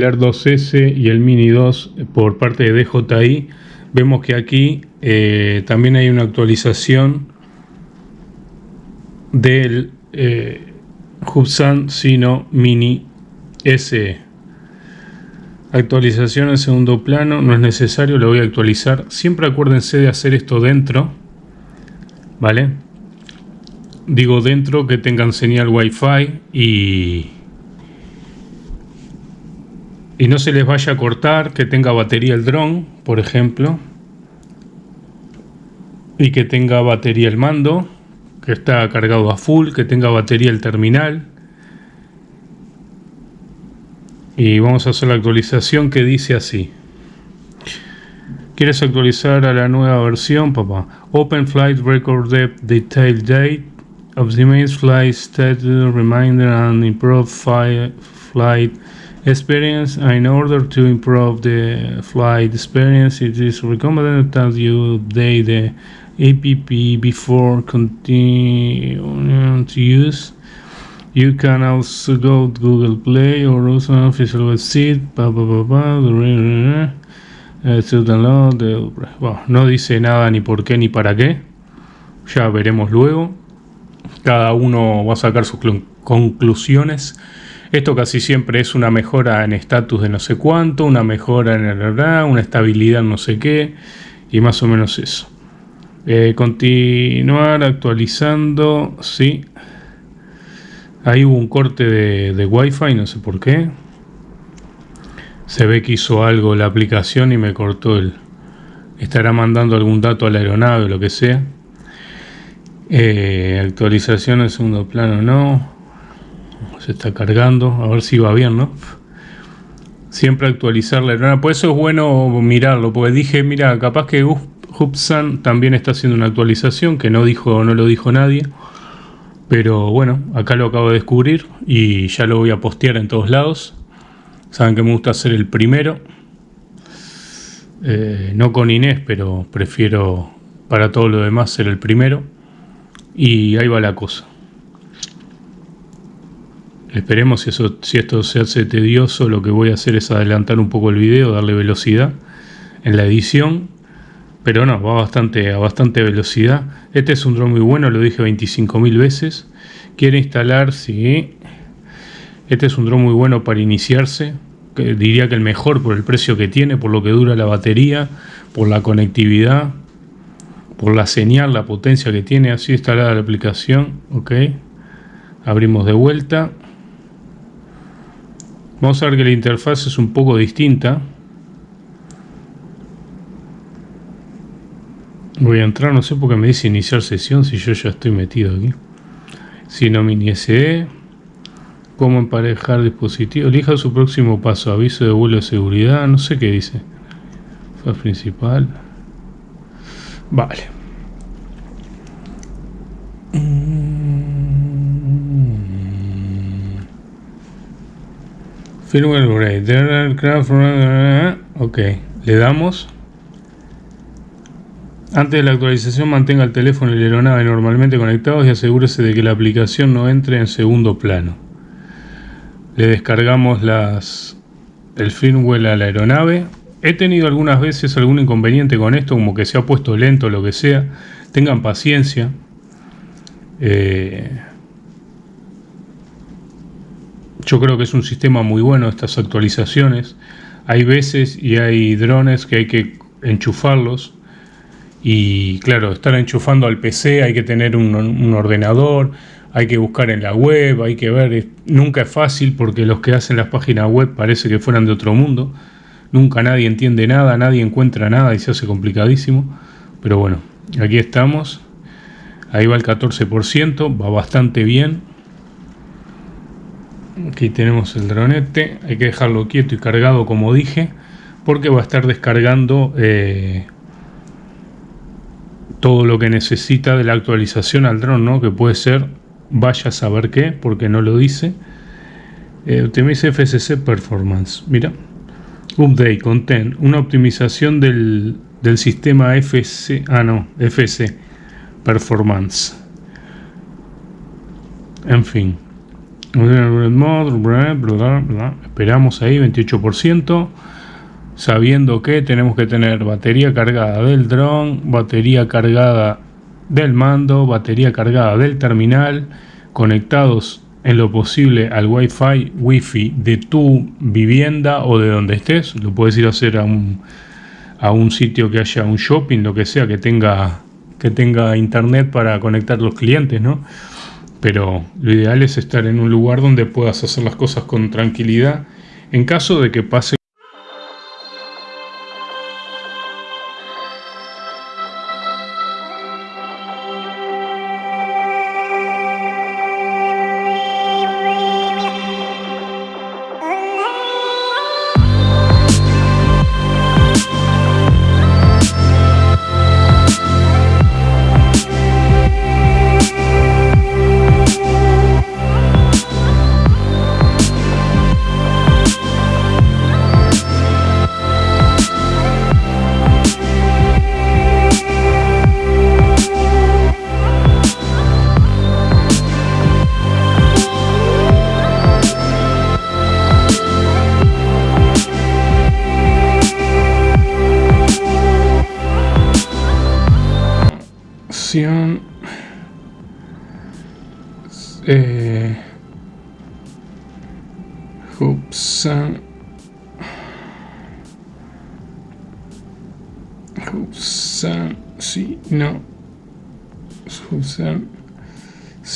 el Air 2S y el Mini 2 por parte de DJI, vemos que aquí eh, también hay una actualización del eh, Hubsan Sino Mini SE. Actualización en segundo plano, no es necesario, lo voy a actualizar. Siempre acuérdense de hacer esto dentro, ¿vale? Digo dentro que tengan señal Wi-Fi y, y no se les vaya a cortar, que tenga batería el dron, por ejemplo, y que tenga batería el mando, que está cargado a full, que tenga batería el terminal. Y vamos a hacer la actualización que dice así. ¿Quieres actualizar a la nueva versión, papá? Open Flight Record Detail Date Optimize Flight Status Reminder and Improve Flight Experience In order to improve the flight experience, it is recommended that you update the app before continuing to use. You can also go to Google Play or also official website. no dice nada ni por qué ni para qué. Ya veremos luego. Cada uno va a sacar sus conclusiones. Esto casi siempre es una mejora en estatus de no sé cuánto, una mejora en el una estabilidad no sé qué, y más o menos eso. Eh, continuar actualizando, sí. Ahí hubo un corte de, Wi-Fi, no sé por qué. Se ve que hizo algo la aplicación y me cortó el... Estará mandando algún dato a la aeronave o lo que sea. Eh, actualización en segundo plano, no. Se está cargando, a ver si va bien, ¿no? Siempre actualizar la aeronave. Por eso es bueno mirarlo, porque dije, mira, capaz que Hubsan también está haciendo una actualización que no dijo, no lo dijo nadie. Pero bueno, acá lo acabo de descubrir y ya lo voy a postear en todos lados. Saben que me gusta ser el primero. Eh, no con Inés, pero prefiero para todo lo demás ser el primero. Y ahí va la cosa. Esperemos si, esto se hace tedioso, lo que voy a hacer es adelantar un poco el video, darle velocidad en la edición. Pero no, va bastante, a bastante velocidad. Este es un dron muy bueno, lo dije 25.000 veces. Quiere instalar, sí. Este es un dron muy bueno para iniciarse. Diría que el mejor por el precio que tiene, por lo que dura la batería, por la conectividad por la señal, la potencia que tiene así instalada la aplicación. Ok, abrimos de vuelta. Vamos a ver que la interfaz es un poco distinta. Voy a entrar, no sé por qué me dice iniciar sesión si yo ya estoy metido aquí. Sino mini SE. Cómo emparejar dispositivo. Elija su próximo paso. Aviso de vuelo de seguridad. No sé qué dice. Faz principal. Vale. Firmware Ok, le damos. Antes de la actualización mantenga el teléfono y la aeronave normalmente conectados y asegúrese de que la aplicación no entre en segundo plano. Le descargamos las, el firmware a la aeronave He tenido algunas veces algún inconveniente con esto, como que se ha puesto lento o lo que sea. Tengan paciencia. Eh, yo creo que es un sistema muy bueno estas actualizaciones. Hay veces y hay drones que hay que enchufarlos. Y claro, estar enchufando al PC hay que tener un, ordenador, hay que buscar en la web, hay que ver. Nunca es fácil porque los que hacen las páginas web parece que fueran de otro mundo. Nunca nadie entiende nada, nadie encuentra nada y se hace complicadísimo. Pero bueno, aquí estamos. Ahí va el 14%, va bastante bien. Aquí tenemos el dronete. Hay que dejarlo quieto y cargado como dije. Porque va a estar descargando eh, todo lo que necesita de la actualización al dron, ¿no? Que puede ser, vaya a saber qué, porque no lo dice. Eh, Optimize FSC Performance. Mira. Update content, una optimización del, sistema FC, ah no, FC, performance. En fin, Esperamos ahí 28%. Sabiendo que tenemos que tener batería cargada del dron, batería cargada del mando, batería cargada del terminal, conectados en lo posible al Wi-Fi, Wi-Fi de tu vivienda o de donde estés. Lo puedes ir a hacer a un, a un sitio que haya un shopping, lo que sea, que tenga, que tenga internet para conectar los clientes, ¿no? Pero lo ideal es estar en un lugar donde puedas hacer las cosas con tranquilidad en caso de que pase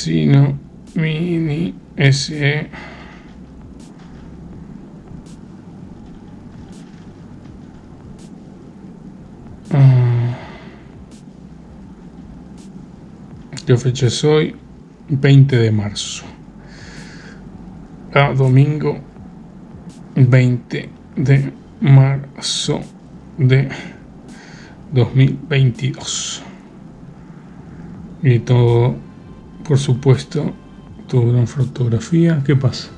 si no mini SE ¿Qué fecha es hoy? 20 de marzo. A ah, domingo 20 de marzo de 2022. Y todo, por supuesto, tu gran fotografía. ¿Qué pasa?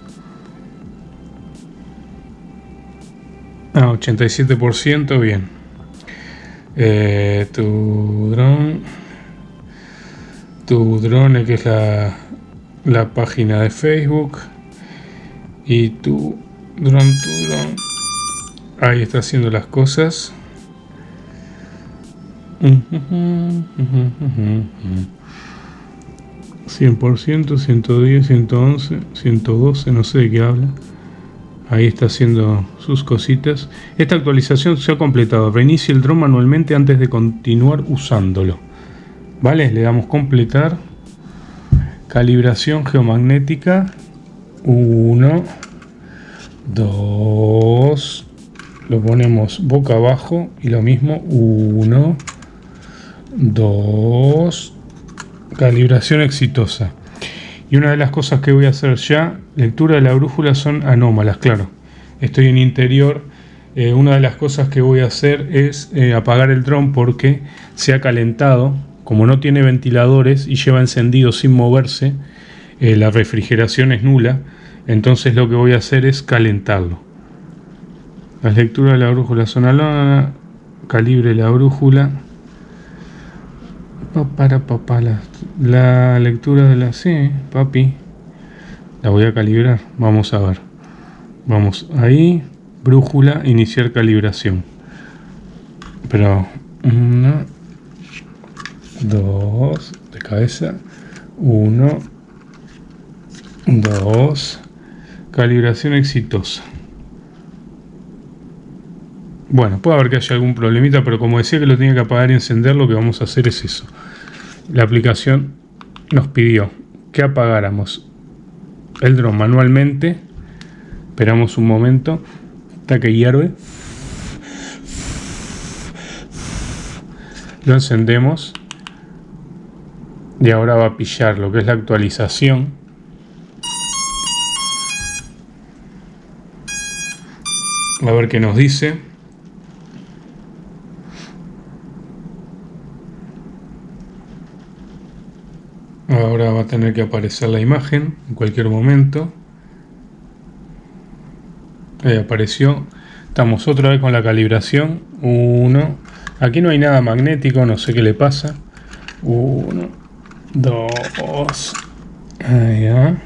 Ah, 87%, bien. Eh, tu dron tu drone, que es la, la página de Facebook, y tu drone, tu drone, ahí está haciendo las cosas. 100%, 110, 111, 112, no sé de qué habla. Ahí está haciendo sus cositas. Esta actualización se ha completado. Reinicie el drone manualmente antes de continuar usándolo. Vale, le damos completar. Calibración geomagnética. 1, 2. Lo ponemos boca abajo y lo mismo. 1, 2. Calibración exitosa. Y una de las cosas que voy a hacer ya, lectura de la brújula son anómalas, claro. Estoy en interior. Eh, una de las cosas que voy a hacer es eh, apagar el dron porque se ha calentado como no tiene ventiladores y lleva encendido sin moverse, eh, la refrigeración es nula, entonces lo que voy a hacer es calentarlo. La lectura de la brújula son alona, calibre la brújula. Para papá, la, lectura de la... Sí, papi. La voy a calibrar, vamos a ver. Vamos ahí, brújula, iniciar calibración. Pero... No, 2 de cabeza, 1, 2, calibración exitosa. Bueno, puede haber que haya algún problemita, pero como decía que lo tenía que apagar y encender, lo que vamos a hacer es eso. La aplicación nos pidió que apagáramos el dron manualmente. Esperamos un momento. Hasta que hierve. Lo encendemos y ahora va a pillar lo que es la actualización a ver qué nos dice ahora va a tener que aparecer la imagen en cualquier momento ahí apareció estamos otra vez con la calibración 1 aquí no hay nada magnético no sé qué le pasa 1 2 allá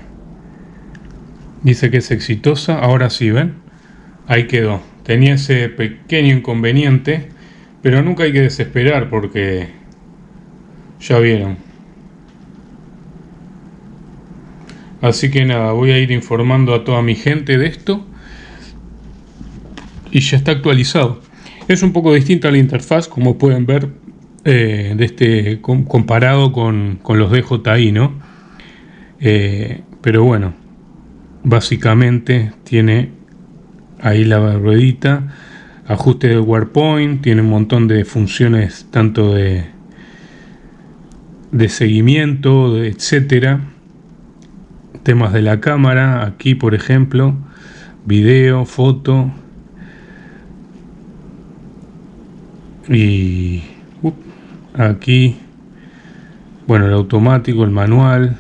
Dice que es exitosa. Ahora sí, ¿ven? Ahí quedó. Tenía ese pequeño inconveniente. Pero nunca hay que desesperar porque... Ya vieron. Así que nada, voy a ir informando a toda mi gente de esto. Y ya está actualizado. Es un poco distinta la interfaz, como pueden ver, eh, de este, comparado con, los DJI, ¿no? Eh, pero bueno, básicamente tiene ahí la ruedita, ajuste de WordPoint, tiene un montón de funciones tanto de, de seguimiento, etcétera. Temas de la cámara, aquí por ejemplo, video, foto. Y aquí, bueno, el automático, el manual,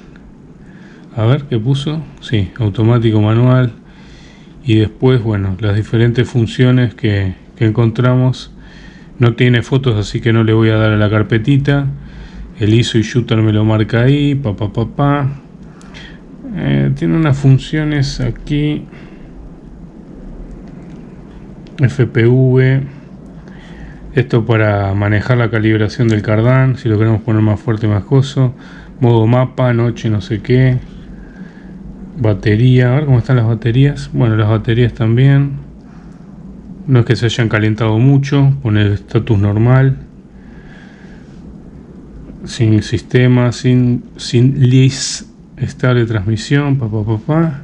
a ver qué puso sí automático manual. Y después bueno las diferentes funciones que, encontramos. No tiene fotos así que no le voy a dar a la carpetita. El ISO y shooter me lo marca ahí papá papá eh, tiene unas funciones aquí FPV esto para manejar la calibración del cardán si lo queremos poner más fuerte más coso modo mapa noche no sé qué Batería, a ver cómo están las baterías. Bueno, las baterías también. No es que se hayan calentado mucho. Poner estatus normal. Sin sistema, sin, sin list estable transmisión. Papá, papá.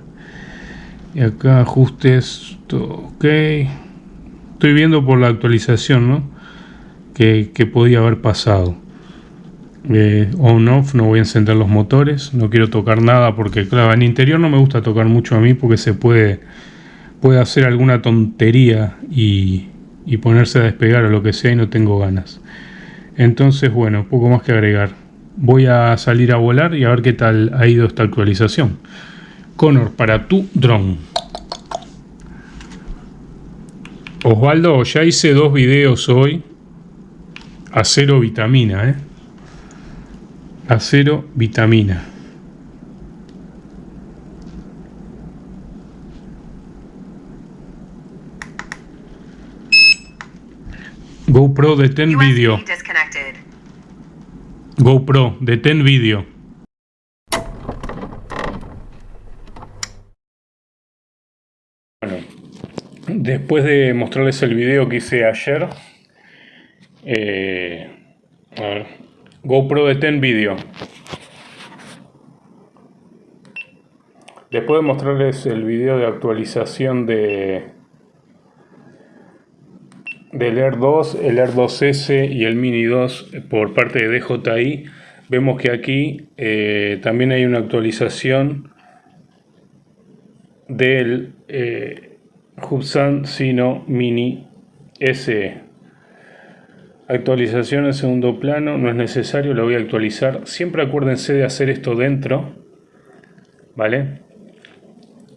Y acá ajustes. Todo ok. Estoy viendo por la actualización, ¿no? Que, que podía haber pasado eh, on off no voy a encender los motores no quiero tocar nada porque claro en interior no me gusta tocar mucho a mí porque se puede puede hacer alguna tontería y, y ponerse a despegar o lo que sea y no tengo ganas entonces bueno poco más que agregar voy a salir a volar y a ver qué tal ha ido esta actualización Connor para tu drone Osvaldo ya hice dos videos hoy a cero vitamina ¿eh? acero, vitamina. GoPro detén vídeo. GoPro detén vídeo. Bueno, después de mostrarles el video que hice ayer, eh, a ver, GoPro Detén Video. Después de mostrarles el video de actualización de del Air 2, el Air 2S y el Mini 2 por parte de DJI, vemos que aquí eh, también hay una actualización del eh, Hubsan Sino Mini SE. Actualización en segundo plano, no es necesario, lo voy a actualizar. Siempre acuérdense de hacer esto dentro, ¿vale?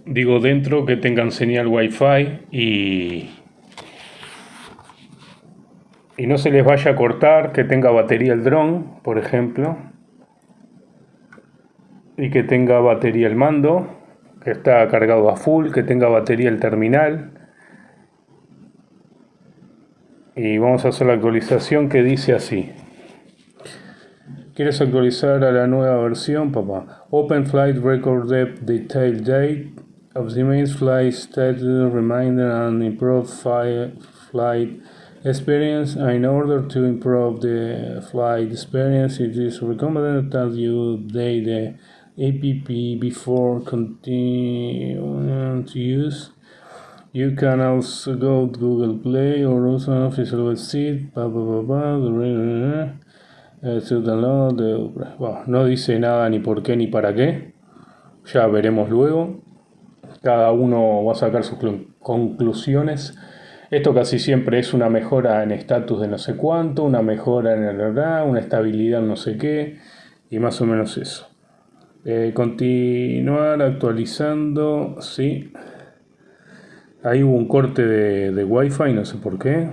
Digo dentro que tengan señal Wi-Fi y, y no se les vaya a cortar, que tenga batería el dron, por ejemplo, y que tenga batería el mando, que está cargado a full, que tenga batería el terminal, y vamos a hacer la actualización que dice así ¿Quieres actualizar a la nueva versión, papá? Open Flight Record Depth Detail Date of the main flight status reminder and improve flight experience. In order to improve the flight experience, it is recommended that you update the app before continuing to use. You can also go to Google Play or also an official website. Blah, blah, blah, blah, no dice nada ni por qué ni para qué. Ya veremos luego. Cada uno va a sacar sus conclusiones. Esto casi siempre es una mejora en estatus de no sé cuánto, una mejora en el verdad, una estabilidad no sé qué, y más o menos eso. Eh, continuar actualizando, sí. Ahí hubo un corte de, de Wi-Fi, no sé por qué.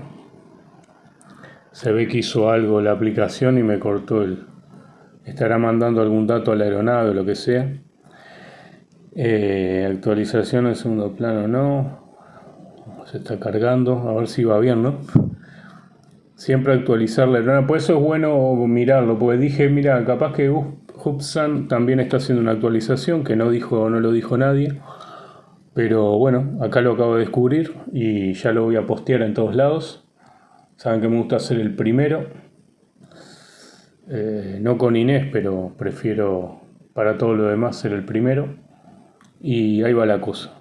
Se ve que hizo algo la aplicación y me cortó el... Estará mandando algún dato a la aeronave o lo que sea. Eh, actualización en segundo plano no. Está cargando, a ver si va bien, ¿no? Siempre actualizar la aeronave. Por eso es bueno mirarlo, porque dije, mira, capaz que Hubsan también está haciendo una actualización que no dijo, no lo dijo nadie. Pero bueno, acá lo acabo de descubrir y ya lo voy a postear en todos lados. Saben que me gusta ser el primero. Eh, no con Inés, pero prefiero para todo lo demás ser el primero. Y ahí va la cosa.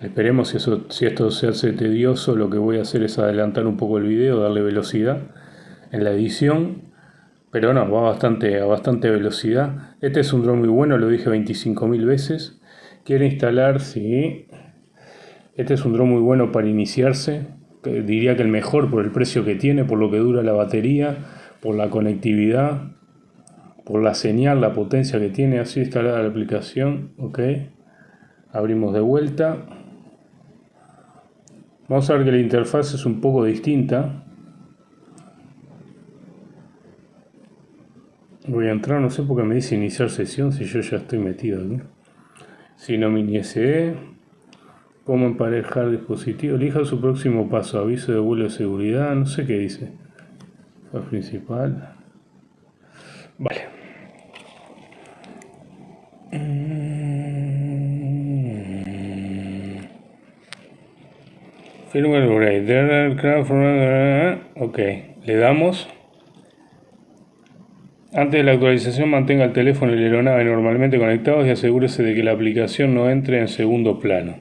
Esperemos si, eso, si esto se hace tedioso, lo que voy a hacer es adelantar un poco el video, darle velocidad en la edición. Pero no, va bastante, a bastante velocidad. Este es un dron muy bueno, lo dije 25.000 veces. Quiere instalar, sí. Este es un dron muy bueno para iniciarse. Diría que el mejor por el precio que tiene, por lo que dura la batería, por la conectividad, por la señal, la potencia que tiene. Así instalada la aplicación. Abrimos de vuelta. Vamos a ver que la interfaz es un poco distinta. Voy a entrar, no sé por qué me dice iniciar sesión si yo ya estoy metido aquí. Si no mini SE. Cómo emparejar dispositivo. Elija su próximo paso. Aviso de vuelo de seguridad. No sé qué dice. Principal. Ok, le damos. Antes de la actualización mantenga el teléfono y la aeronave normalmente conectados y asegúrese de que la aplicación no entre en segundo plano.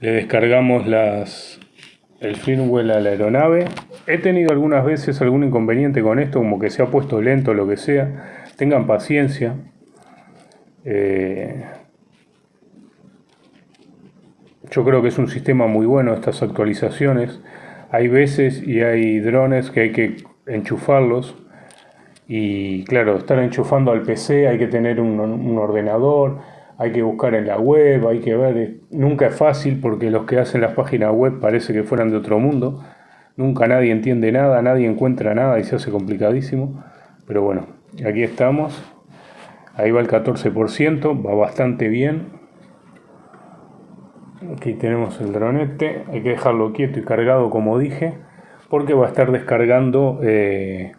Le descargamos las, el firmware a la aeronave. He tenido algunas veces algún inconveniente con esto, como que se ha puesto lento o lo que sea. Tengan paciencia. Eh, yo creo que es un sistema muy bueno estas actualizaciones. Hay veces y hay drones que hay que enchufarlos. Y claro, estar enchufando al PC hay que tener un, ordenador, hay que buscar en la web, hay que ver. Nunca es fácil porque los que hacen las páginas web parece que fueran de otro mundo. Nunca nadie entiende nada, nadie encuentra nada y se hace complicadísimo. Pero bueno, aquí estamos. Ahí va el 14%, va bastante bien. Aquí tenemos el dronete, hay que dejarlo quieto y cargado como dije, porque va a estar descargando eh,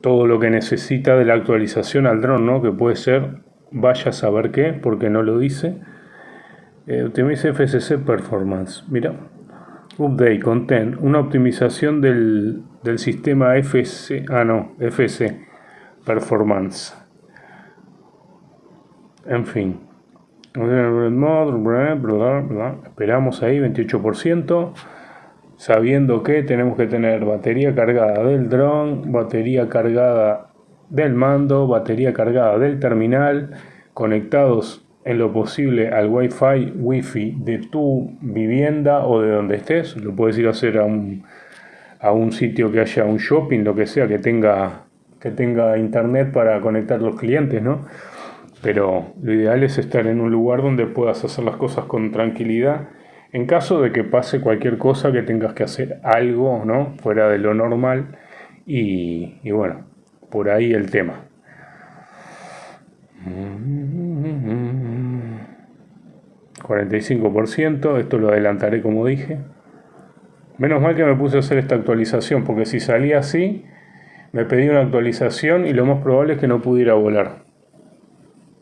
todo lo que necesita de la actualización al dron, ¿no? que puede ser, vaya a saber qué, porque no lo dice. Eh, FCC Performance, mira, Update Content, una optimización del, del sistema FC, ah no, FC Performance. En fin, Esperamos ahí 28%, sabiendo que tenemos que tener batería cargada del dron, batería cargada del mando, batería cargada del terminal, conectados en lo posible al Wi-Fi, Wi-Fi de tu vivienda o de donde estés. Lo puedes ir a hacer a un, a un sitio que haya un shopping, lo que sea, que tenga, que tenga internet para conectar los clientes, ¿no? Pero lo ideal es estar en un lugar donde puedas hacer las cosas con tranquilidad. En caso de que pase cualquier cosa, que tengas que hacer algo ¿no? fuera de lo normal. Y, y bueno, por ahí el tema. 45%, esto lo adelantaré como dije. Menos mal que me puse a hacer esta actualización, porque si salía así, me pedí una actualización y lo más probable es que no pudiera volar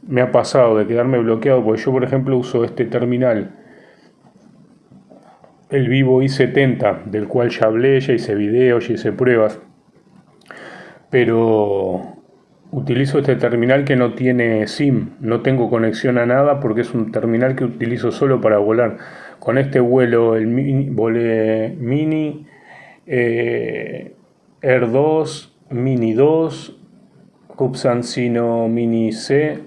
me ha pasado de quedarme bloqueado, porque yo por ejemplo uso este terminal, el Vivo i70, del cual ya hablé, ya hice videos, ya hice pruebas, pero utilizo este terminal que no tiene SIM, no tengo conexión a nada porque es un terminal que utilizo solo para volar. Con este vuelo, el mini, volé Mini, eh, Air 2, Mini 2, Cupsancino Mini C,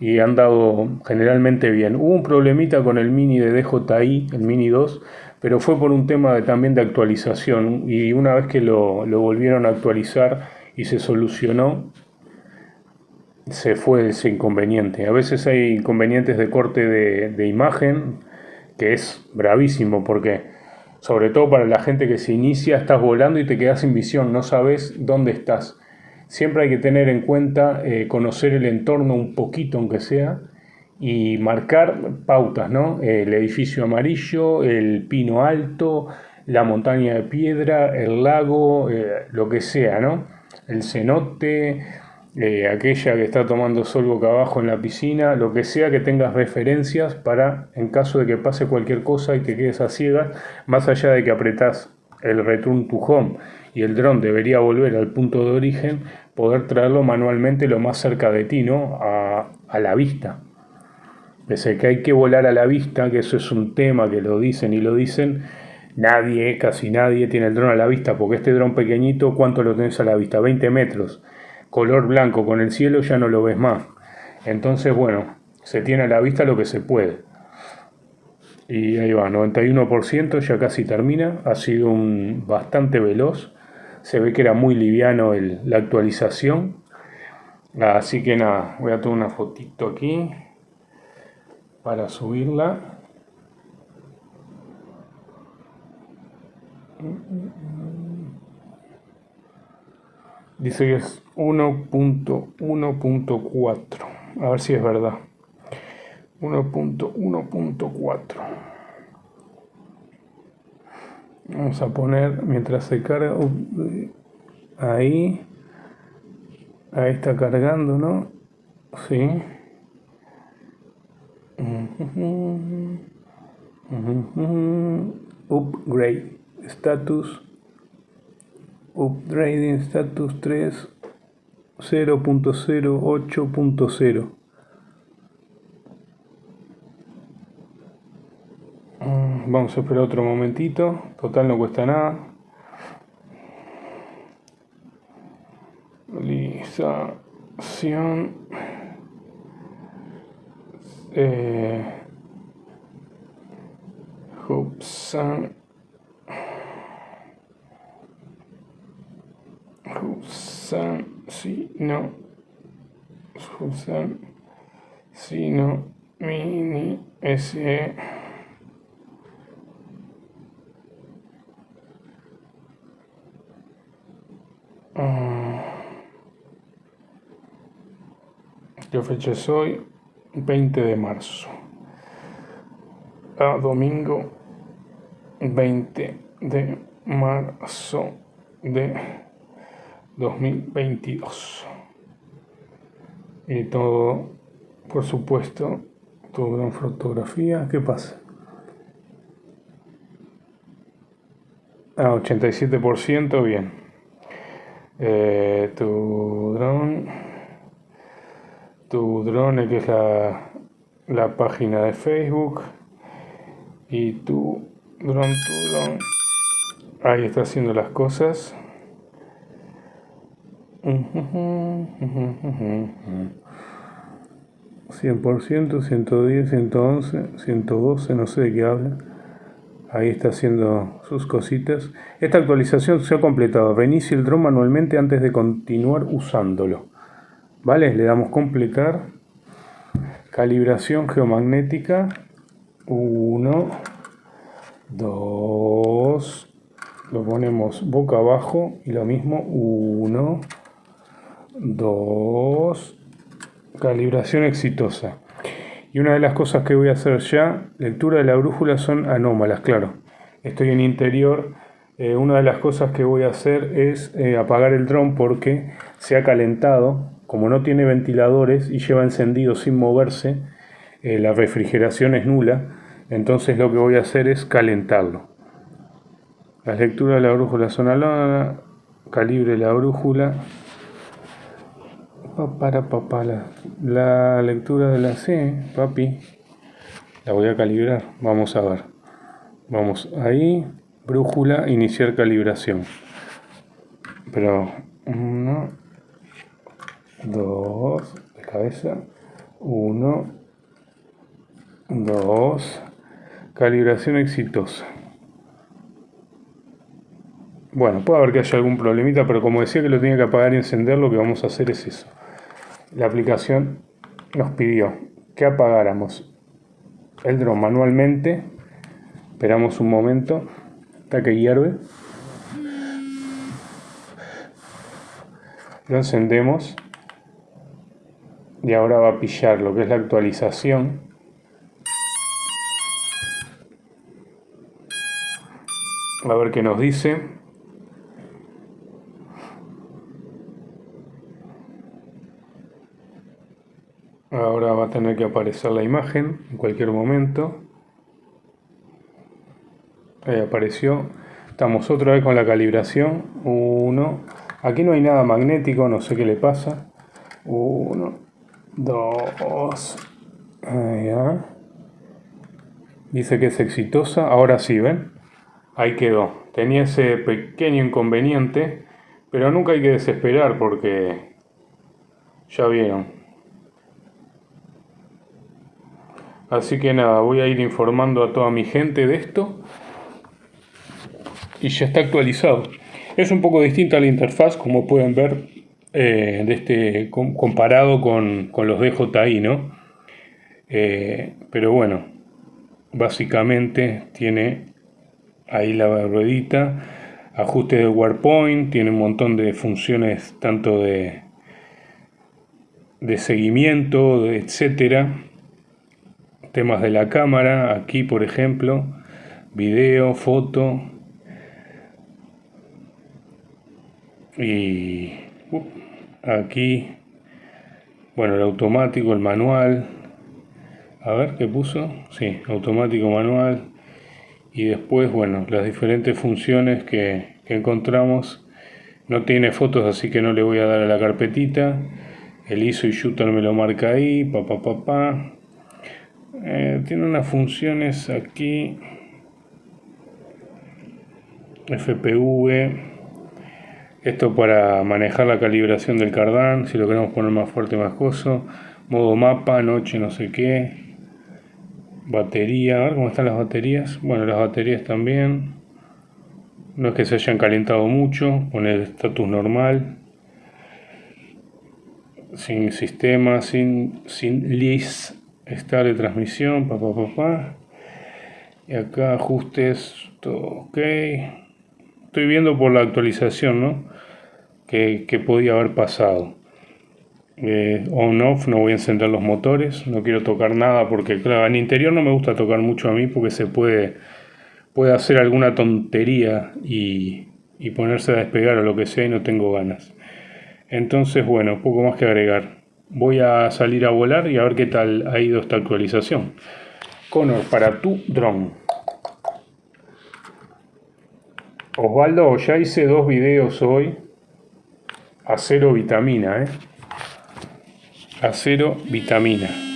y han dado generalmente bien. Hubo un problemita con el Mini de DJI, el Mini 2, pero fue por un tema de, también de actualización y una vez que lo, volvieron a actualizar y se solucionó, se fue ese inconveniente. A veces hay inconvenientes de corte de, de imagen, que es bravísimo porque sobre todo para la gente que se inicia, estás volando y te quedas sin visión, no sabes dónde estás siempre hay que tener en cuenta eh, conocer el entorno un poquito, aunque sea, y marcar pautas, ¿no? El edificio amarillo, el pino alto, la montaña de piedra, el lago, eh, lo que sea, ¿no? El cenote, eh, aquella que está tomando sol boca abajo en la piscina, lo que sea que tengas referencias para, en caso de que pase cualquier cosa y te quedes a ciegas, más allá de que apretás el return to home y el dron debería volver al punto de origen, poder traerlo manualmente lo más cerca de ti, ¿no? A, a la vista. Pese que hay que volar a la vista, que eso es un tema que lo dicen y lo dicen, nadie, casi nadie tiene el dron a la vista, porque este dron pequeñito, ¿cuánto lo tenés a la vista? 20 metros, color blanco con el cielo ya no lo ves más. Entonces, bueno, se tiene a la vista lo que se puede. Y ahí va, 91%, ya casi termina, ha sido un bastante veloz, se ve que era muy liviano la actualización. Así que nada, voy a tomar una fotito aquí para subirla. Dice que es 1.1.4. A ver si es verdad. 1.1.4. Vamos a poner mientras se carga ahí. Ahí está cargando, ¿no? Sí. Upgrade status upgrading status 3 0.08.0 vamos a esperar otro momentito. Total no cuesta nada. Realización. Eh, Hobson Hobson, si no, Hobson, si no, mini SE. ¿Qué fecha es hoy? 20 de marzo. A domingo 20 de marzo de 2022. Y todo, por supuesto, tu gran fotografía. ¿Qué pasa? Ah, 87%, bien. Eh, tu drone tu drone, que es la, la página de Facebook, y tu drone, tu drone, ahí está haciendo las cosas. 100%, 110, 111, 112, no sé de qué habla. Ahí está haciendo sus cositas. Esta actualización se ha completado. Reinicie el drone manualmente antes de continuar usándolo. ¿Vale? Le damos completar. Calibración geomagnética. 1, 2, lo ponemos boca abajo y lo mismo. 1, 2, calibración exitosa. Y una de las cosas que voy a hacer ya, lectura de la brújula son anómalas, claro. Estoy en interior. Eh, una de las cosas que voy a hacer es eh, apagar el dron porque se ha calentado como no tiene ventiladores y lleva encendido sin moverse, eh, la refrigeración es nula, entonces lo que voy a hacer es calentarlo. La lectura de la brújula son alada, calibre la brújula, papá, la, la lectura de la C, papi, la voy a calibrar, vamos a ver. Vamos ahí, brújula, iniciar calibración. Pero no, 2 de cabeza, 1, 2, calibración exitosa. Bueno, puede haber que haya algún problemita, pero como decía que lo tenía que apagar y encender, lo que vamos a hacer es eso. La aplicación nos pidió que apagáramos el dron manualmente. Esperamos un momento hasta que hierve. lo encendemos y ahora va a pillar lo que es la actualización. A ver qué nos dice. Ahora va a tener que aparecer la imagen en cualquier momento. Ahí apareció. Estamos otra vez con la calibración. 1 aquí no hay nada magnético no sé qué le pasa. 1 2 dice que es exitosa ahora sí ven ahí quedó. Tenía ese pequeño inconveniente, pero nunca hay que desesperar porque ya vieron. Así que nada, voy a ir informando a toda mi gente de esto. Y ya está actualizado. Es un poco distinta la interfaz, como pueden ver, eh, de este, comparado con, los DJI, ¿no? Eh, pero bueno, básicamente tiene ahí la ruedita, ajuste de WarPoint, tiene un montón de funciones tanto de, de seguimiento, etcétera. Temas de la cámara, aquí por ejemplo, video, foto. Y aquí, bueno, el automático, el manual. A ver, ¿qué puso? Sí, automático manual y después, bueno, las diferentes funciones que, encontramos. No tiene fotos, así que no le voy a dar a la carpetita. El ISO y Shooter me lo marca ahí, papá, papá. Eh, tiene unas funciones aquí. FPV. Esto para manejar la calibración del cardán, si lo queremos poner más fuerte, más coso. Modo mapa, noche, no sé qué Batería, a ver cómo están las baterías. Bueno, las baterías también. No es que se hayan calentado mucho, con el estatus normal. Sin sistema, sin, sin list, estar de transmisión, papá, papá. Y acá ajustes, todo ok. Estoy viendo por la actualización, ¿no? Que, que podía haber pasado eh, on-off, no voy a encender los motores, no quiero tocar nada porque claro, en interior no me gusta tocar mucho a mí porque se puede, puede hacer alguna tontería y, y ponerse a despegar o lo que sea y no tengo ganas. Entonces, bueno, poco más que agregar. Voy a salir a volar y a ver qué tal ha ido esta actualización. Connor, para tu drone. Osvaldo, ya hice dos videos hoy a cero vitamina, ¿eh? acero, vitamina.